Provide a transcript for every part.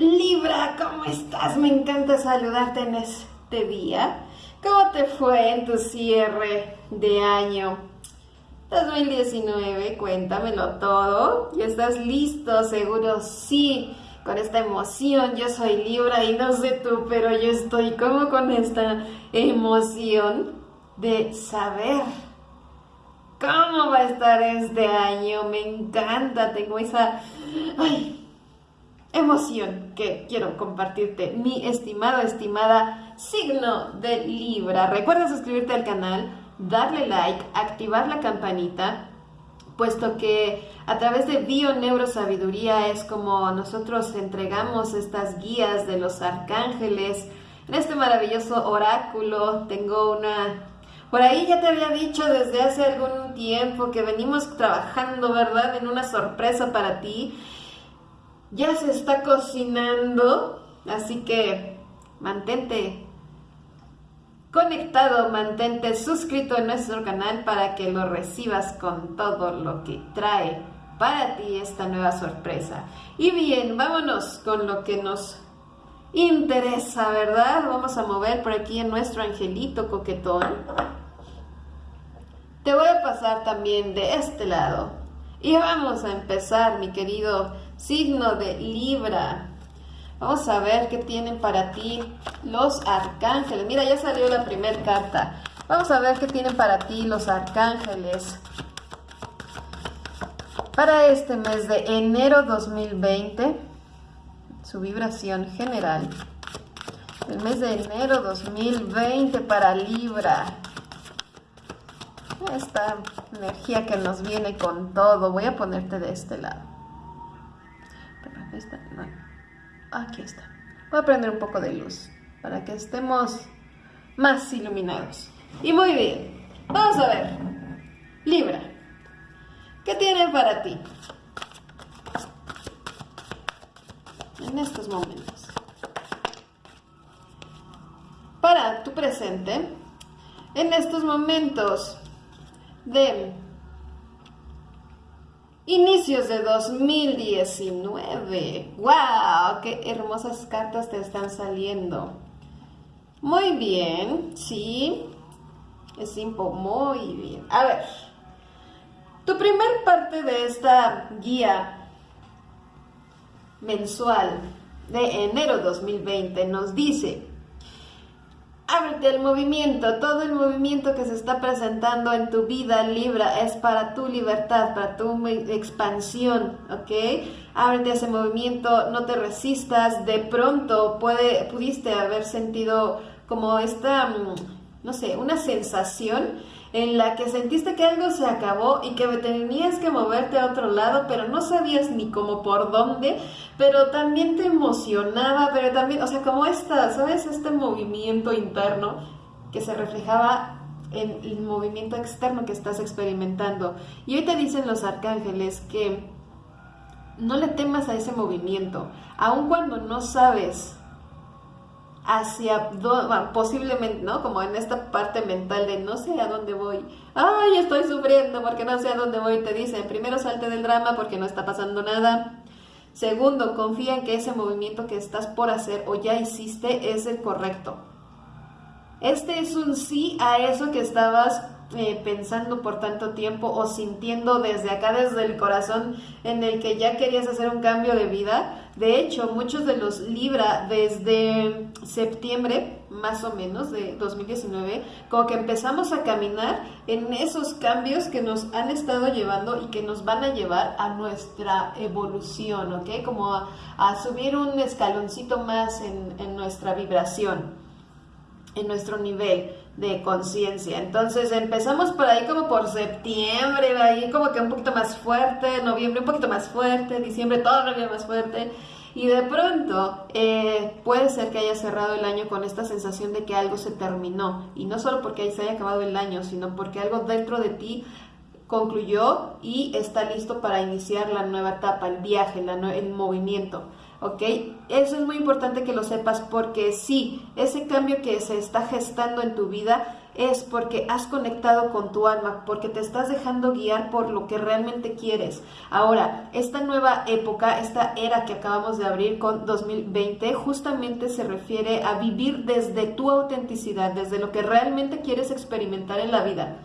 Libra, ¿cómo estás? Me encanta saludarte en este día. ¿Cómo te fue en tu cierre de año 2019? Cuéntamelo todo. ¿Ya estás listo? Seguro sí. Con esta emoción, yo soy Libra y no sé tú, pero yo estoy como con esta emoción de saber cómo va a estar este año. Me encanta, tengo esa... Ay, emoción que quiero compartirte, mi estimado, estimada signo de Libra. Recuerda suscribirte al canal, darle like, activar la campanita, puesto que a través de Bio Neurosabiduría es como nosotros entregamos estas guías de los arcángeles. En este maravilloso oráculo tengo una por ahí ya te había dicho desde hace algún tiempo que venimos trabajando, ¿verdad? En una sorpresa para ti ya se está cocinando, así que mantente conectado, mantente suscrito en nuestro canal para que lo recibas con todo lo que trae para ti esta nueva sorpresa. Y bien, vámonos con lo que nos interesa, ¿verdad? Vamos a mover por aquí en nuestro angelito coquetón. Te voy a pasar también de este lado. Y vamos a empezar, mi querido signo de Libra. Vamos a ver qué tienen para ti los arcángeles. Mira, ya salió la primera carta. Vamos a ver qué tienen para ti los arcángeles. Para este mes de enero 2020, su vibración general. El mes de enero 2020 para Libra. Esta energía que nos viene con todo. Voy a ponerte de este lado. Aquí está. Voy a prender un poco de luz para que estemos más iluminados. Y muy bien. Vamos a ver. Libra. ¿Qué tiene para ti? En estos momentos. Para tu presente, en estos momentos de Inicios de 2019. ¡Wow! ¡Qué hermosas cartas te están saliendo! Muy bien, sí. Es simple, muy bien. A ver, tu primer parte de esta guía mensual de enero 2020 nos dice Ábrete al movimiento, todo el movimiento que se está presentando en tu vida Libra es para tu libertad, para tu expansión, ¿ok? Ábrete ese movimiento, no te resistas, de pronto puede, pudiste haber sentido como esta, mm, no sé, una sensación en la que sentiste que algo se acabó y que tenías que moverte a otro lado, pero no sabías ni cómo por dónde, pero también te emocionaba, pero también, o sea, como esta, ¿sabes? Este movimiento interno que se reflejaba en el movimiento externo que estás experimentando. Y hoy te dicen los arcángeles que no le temas a ese movimiento, aun cuando no sabes hacia posiblemente, ¿no? Como en esta parte mental de no sé a dónde voy. Ay, estoy sufriendo porque no sé a dónde voy. Te dicen, primero salte del drama porque no está pasando nada. Segundo, confía en que ese movimiento que estás por hacer o ya hiciste es el correcto. Este es un sí a eso que estabas eh, pensando por tanto tiempo o sintiendo desde acá, desde el corazón, en el que ya querías hacer un cambio de vida. De hecho, muchos de los Libra desde septiembre, más o menos, de 2019, como que empezamos a caminar en esos cambios que nos han estado llevando y que nos van a llevar a nuestra evolución, ¿ok? Como a, subir un escaloncito más en, nuestra vibración, en nuestro nivel de conciencia. Entonces empezamos por ahí como por septiembre, ahí como que un poquito más fuerte, noviembre un poquito más fuerte, diciembre todavía más fuerte. Y de pronto eh, puede ser que haya cerrado el año con esta sensación de que algo se terminó. Y no solo porque se haya acabado el año, sino porque algo dentro de ti concluyó y está listo para iniciar la nueva etapa, el viaje, el movimiento. ¿Ok? Eso es muy importante que lo sepas porque sí, ese cambio que se está gestando en tu vida es porque has conectado con tu alma, porque te estás dejando guiar por lo que realmente quieres. Ahora, esta nueva época, esta era que acabamos de abrir con 2020, justamente se refiere a vivir desde tu autenticidad, desde lo que realmente quieres experimentar en la vida.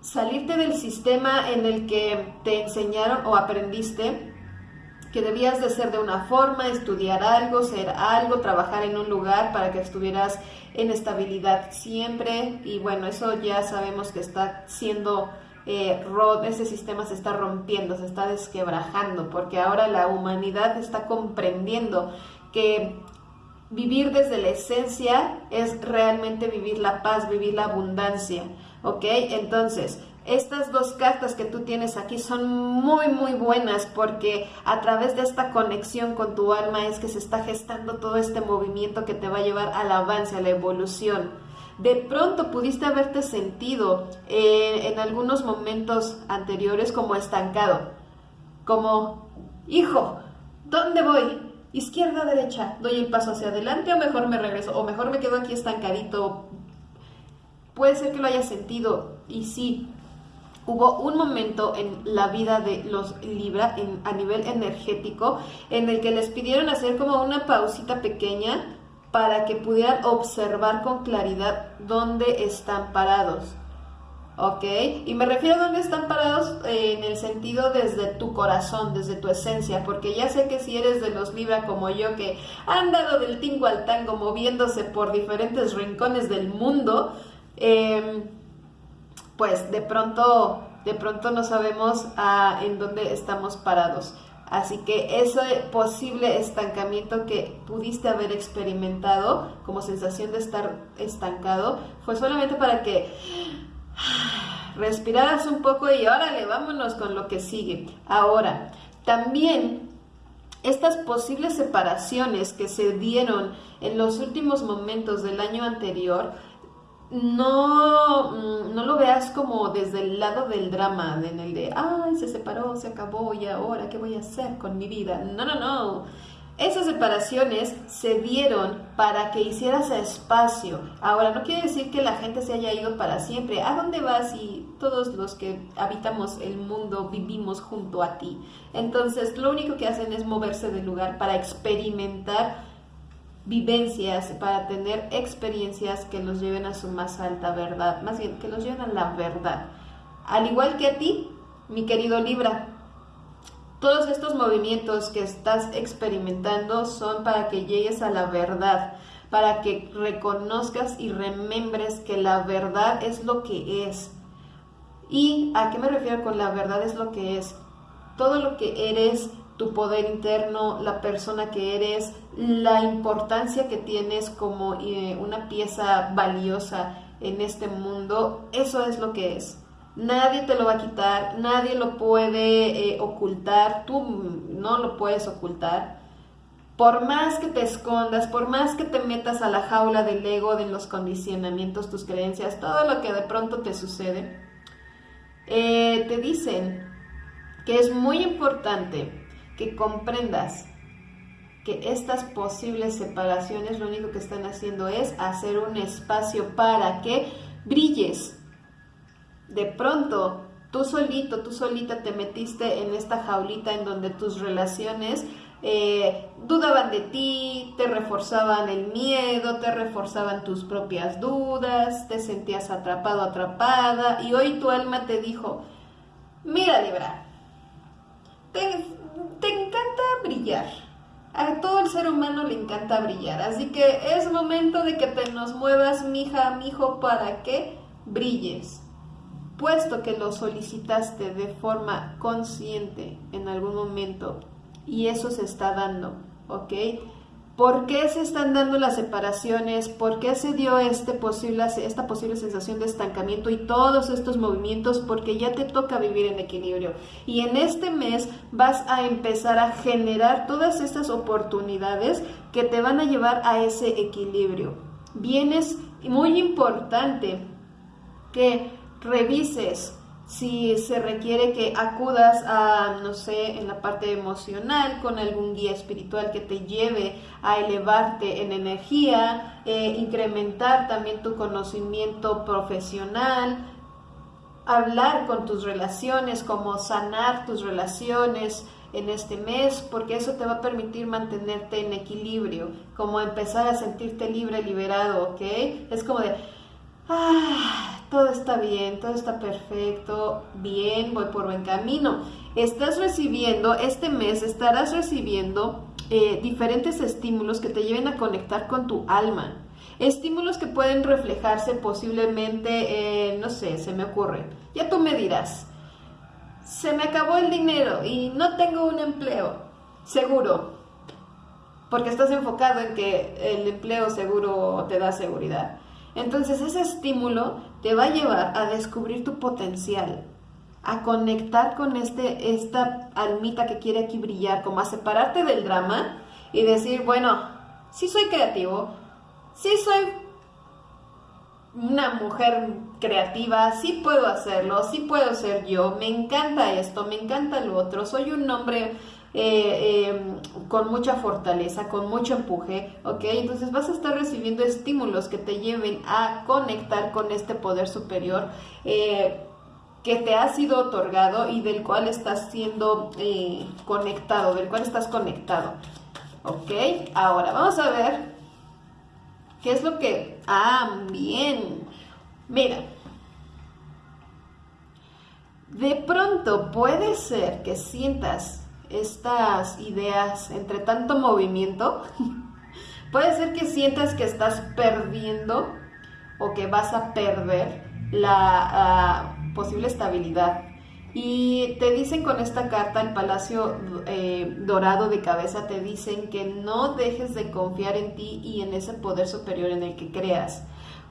Salirte del sistema en el que te enseñaron o aprendiste que debías de ser de una forma, estudiar algo, ser algo, trabajar en un lugar para que estuvieras en estabilidad siempre y bueno, eso ya sabemos que está siendo eh, ese sistema se está rompiendo, se está desquebrajando, porque ahora la humanidad está comprendiendo que vivir desde la esencia es realmente vivir la paz, vivir la abundancia, ¿ok? Entonces, estas dos cartas que tú tienes aquí son muy muy buenas porque a través de esta conexión con tu alma es que se está gestando todo este movimiento que te va a llevar al avance, a la evolución. De pronto pudiste haberte sentido eh, en algunos momentos anteriores como estancado, como, hijo, ¿dónde voy? Izquierda, derecha, doy el paso hacia adelante o mejor me regreso, o mejor me quedo aquí estancadito. Puede ser que lo hayas sentido y sí, Hubo un momento en la vida de los Libra a nivel energético en el que les pidieron hacer como una pausita pequeña para que pudieran observar con claridad dónde están parados. ¿Ok? Y me refiero a dónde están parados eh, en el sentido desde tu corazón, desde tu esencia, porque ya sé que si eres de los Libra como yo, que han dado del tingo al tango moviéndose por diferentes rincones del mundo, eh, pues de pronto, de pronto no sabemos ah, en dónde estamos parados. Así que ese posible estancamiento que pudiste haber experimentado como sensación de estar estancado fue solamente para que respiraras un poco y órale, vámonos con lo que sigue. Ahora, también estas posibles separaciones que se dieron en los últimos momentos del año anterior no, mm, no lo veas como desde el lado del drama, en el de, ay, se separó, se acabó y ahora, ¿qué voy a hacer con mi vida? No, no, no. Esas separaciones se dieron para que hicieras espacio. Ahora, no quiere decir que la gente se haya ido para siempre. ¿A dónde vas y todos los que habitamos el mundo vivimos junto a ti? Entonces, lo único que hacen es moverse del lugar para experimentar vivencias, para tener experiencias que los lleven a su más alta verdad, más bien que los lleven a la verdad. Al igual que a ti, mi querido Libra, todos estos movimientos que estás experimentando son para que llegues a la verdad, para que reconozcas y remembres que la verdad es lo que es. ¿Y a qué me refiero con la verdad es lo que es? Todo lo que eres tu poder interno, la persona que eres, la importancia que tienes como eh, una pieza valiosa en este mundo, eso es lo que es. Nadie te lo va a quitar, nadie lo puede eh, ocultar, tú no lo puedes ocultar. Por más que te escondas, por más que te metas a la jaula del ego, de los condicionamientos, tus creencias, todo lo que de pronto te sucede, eh, te dicen que es muy importante que comprendas que estas posibles separaciones lo único que están haciendo es hacer un espacio para que brilles. De pronto, tú solito, tú solita te metiste en esta jaulita en donde tus relaciones eh, dudaban de ti, te reforzaban el miedo, te reforzaban tus propias dudas, te sentías atrapado, atrapada y hoy tu alma te dijo, mira Libra, te, te encanta brillar. A todo el ser humano le encanta brillar. Así que es momento de que te nos muevas, mija, mijo, para que brilles. Puesto que lo solicitaste de forma consciente en algún momento y eso se está dando, ¿ok? ¿Por qué se están dando las separaciones? ¿Por qué se dio este posible, esta posible sensación de estancamiento y todos estos movimientos? Porque ya te toca vivir en equilibrio. Y en este mes vas a empezar a generar todas estas oportunidades que te van a llevar a ese equilibrio. Bien es muy importante que revises si se requiere que acudas a, no sé, en la parte emocional con algún guía espiritual que te lleve a elevarte en energía, eh, incrementar también tu conocimiento profesional, hablar con tus relaciones, como sanar tus relaciones en este mes, porque eso te va a permitir mantenerte en equilibrio, como empezar a sentirte libre, liberado, ¿ok? Es como de, ah, todo está bien, todo está perfecto, bien, voy por buen camino. Estás recibiendo, este mes estarás recibiendo eh, diferentes estímulos que te lleven a conectar con tu alma. Estímulos que pueden reflejarse posiblemente, no sé, se me ocurre. Ya tú me dirás, se me acabó el dinero y no tengo un empleo seguro, porque estás enfocado en que el empleo seguro te da seguridad. Entonces ese estímulo te va a llevar a descubrir tu potencial, a conectar con este, esta almita que quiere aquí brillar, como a separarte del drama y decir, bueno, sí soy creativo, sí soy una mujer creativa, sí puedo hacerlo, sí puedo ser yo, me encanta esto, me encanta lo otro, soy un hombre eh, em, con mucha fortaleza, con mucho empuje, ¿ok? Entonces vas a estar recibiendo estímulos que te lleven a conectar con este poder superior. Eh, que te ha sido otorgado y del cual estás siendo eh, conectado, del cual estás conectado. ¿Ok? Ahora vamos a ver qué es lo que... Ah, bien. Mira. De pronto puede ser que sientas estas ideas entre tanto movimiento, puede ser que sientas que estás perdiendo o que vas a perder la ah, posible estabilidad. Y te dicen con esta carta, el Palacio eh, Dorado de Cabeza, te dicen que no dejes de confiar en ti y en ese poder superior en el que creas.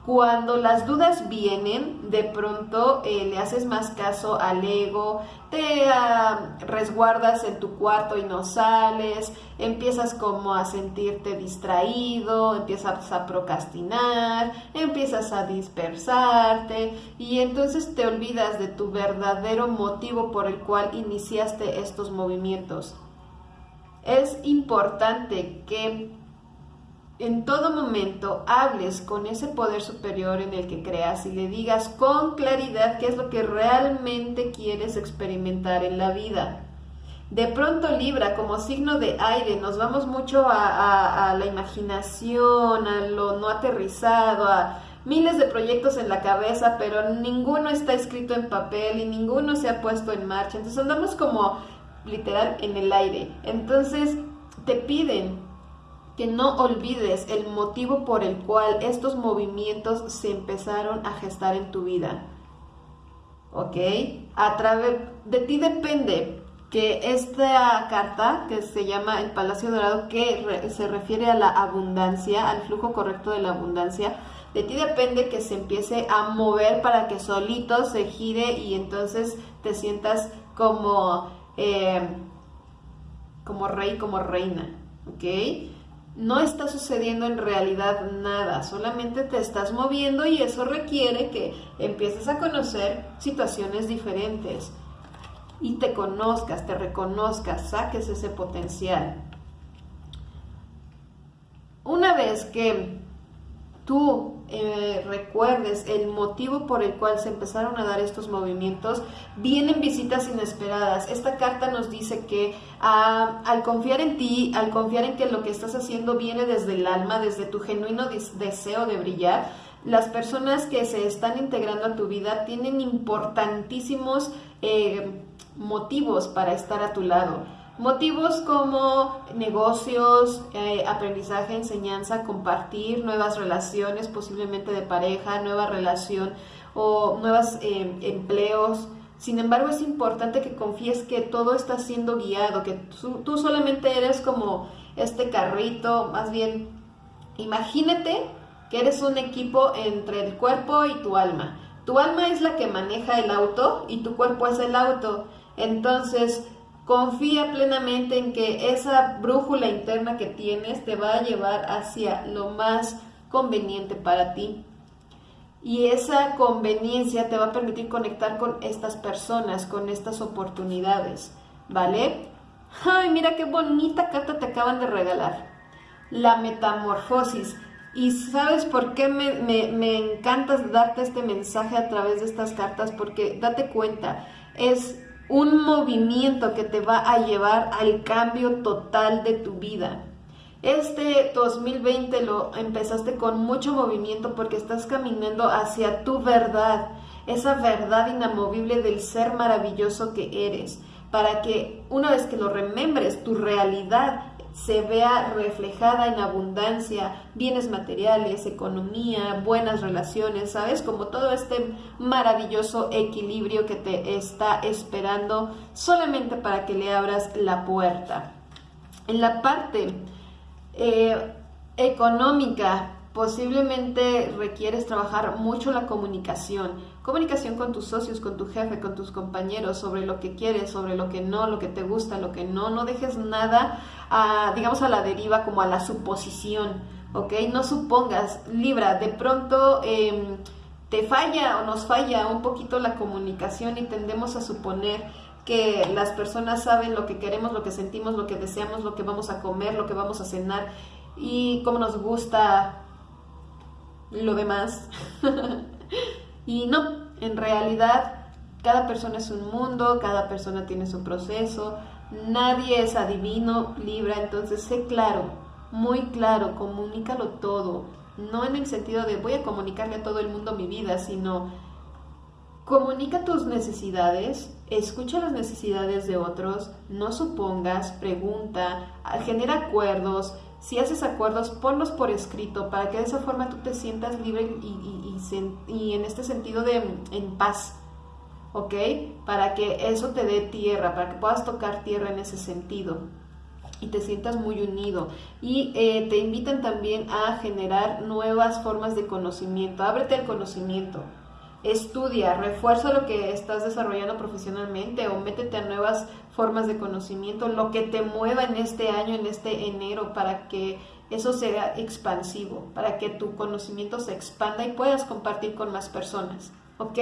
Cuando las dudas vienen, de pronto eh, le haces más caso al ego, te ah, resguardas en tu cuarto y no sales, empiezas como a sentirte distraído, empiezas a procrastinar, empiezas a dispersarte y entonces te olvidas de tu verdadero motivo por el cual iniciaste estos movimientos. Es importante que en todo momento hables con ese poder superior en el que creas y le digas con claridad qué es lo que realmente quieres experimentar en la vida. De pronto Libra, como signo de aire, nos vamos mucho a, la imaginación, a lo no aterrizado, a miles de proyectos en la cabeza, pero ninguno está escrito en papel y ninguno se ha puesto en marcha. Entonces andamos como literal en el aire. Entonces te piden que no olvides el motivo por el cual estos movimientos se empezaron a gestar en tu vida. ¿Ok? A través de ti depende que esta carta, que se llama el Palacio Dorado, que se refiere a la abundancia, al flujo correcto de la abundancia, de ti depende que se empiece a mover para que solito se gire y entonces te sientas como, eh, como rey, como reina. ¿Ok? No está sucediendo en realidad nada, solamente te estás moviendo y eso requiere que empieces a conocer situaciones diferentes y te conozcas, te reconozcas, saques ese potencial. Una vez que tú eh, recuerdes el motivo por el cual se empezaron a dar estos movimientos, vienen visitas inesperadas. Esta carta nos dice que ah, al confiar en ti, al confiar en que lo que estás haciendo viene desde el alma, desde tu genuino deseo de brillar, las personas que se están integrando a tu vida tienen importantísimos eh, motivos para estar a tu lado Motivos como negocios, eh, aprendizaje, enseñanza, compartir, nuevas relaciones, posiblemente de pareja, nueva relación o nuevos eh, empleos. Sin embargo, es importante que confíes que todo está siendo guiado, que tú, solamente eres como este carrito, más bien, imagínate que eres un equipo entre el cuerpo y tu alma. Tu alma es la que maneja el auto y tu cuerpo es el auto. Entonces, Confía plenamente en que esa brújula interna que tienes te va a llevar hacia lo más conveniente para ti. y esa conveniencia te va a permitir conectar con estas personas, con estas oportunidades, ¿vale? Ay, mira qué bonita carta te acaban de regalar. La metamorfosis. Y sabes por qué me, me, encanta darte este mensaje a través de estas cartas, porque date cuenta, es un movimiento que te va a llevar al cambio total de tu vida. Este 2020 lo empezaste con mucho movimiento porque estás caminando hacia tu verdad, esa verdad inamovible del ser maravilloso que eres, para que una vez que lo remembres, tu realidad se vea reflejada en abundancia, bienes materiales, economía, buenas relaciones, ¿sabes? Como todo este maravilloso equilibrio que te está esperando solamente para que le abras la puerta. En la parte eh, económica, posiblemente requieres trabajar mucho la comunicación. Comunicación con tus socios, con tu jefe, con tus compañeros, sobre lo que quieres, sobre lo que no, lo que te gusta, lo que no. No dejes nada, a, digamos, a la deriva, como a la suposición, ¿ok? No supongas, Libra, de pronto... Em, te falla o nos falla un poquito la comunicación y tendemos a suponer que las personas saben lo que queremos, lo que sentimos, lo que deseamos, lo que vamos a comer, lo que vamos a cenar y cómo nos gusta lo demás. y no, en realidad cada persona es un mundo, cada persona tiene su proceso, nadie es adivino, libra, entonces sé claro, muy claro, comunícalo todo, no en el sentido de voy a comunicarle a todo el mundo mi vida, sino Comunica tus necesidades, escucha las necesidades de otros, no supongas, pregunta, genera acuerdos. Si haces acuerdos, ponlos por escrito para que de esa forma tú te sientas libre y, en este sentido de en paz. ¿Ok? Para que eso te dé tierra, para que puedas tocar tierra en ese sentido y te sientas muy unido. Y eh, te invitan también a generar nuevas formas de conocimiento. Ábrete al conocimiento estudia, refuerza lo que estás desarrollando profesionalmente o métete a nuevas formas de conocimiento, lo que te mueva en este año, en este enero, para que eso sea expansivo, para que tu conocimiento se expanda y puedas compartir con más personas. ¿Ok?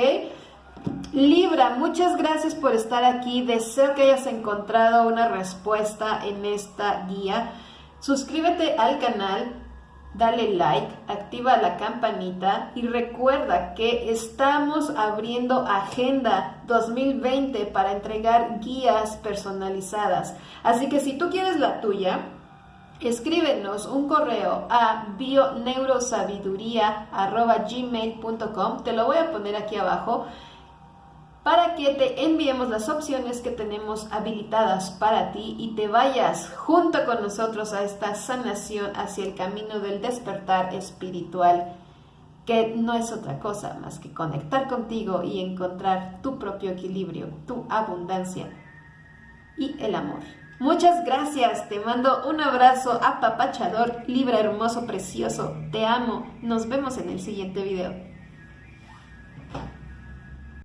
Libra, muchas gracias por estar aquí. Deseo que hayas encontrado una respuesta en esta guía. Suscríbete al canal, dale like, activa la campanita y recuerda que estamos abriendo Agenda 2020 para entregar guías personalizadas. Así que si tú quieres la tuya, escríbenos un correo a bioneurosabiduría.gmail.com, te lo voy a poner aquí abajo para que te enviemos las opciones que tenemos habilitadas para ti y te vayas junto con nosotros a esta sanación hacia el camino del despertar espiritual, que no es otra cosa más que conectar contigo y encontrar tu propio equilibrio, tu abundancia y el amor. Muchas gracias, te mando un abrazo apapachador, libre, hermoso, precioso, te amo, nos vemos en el siguiente video.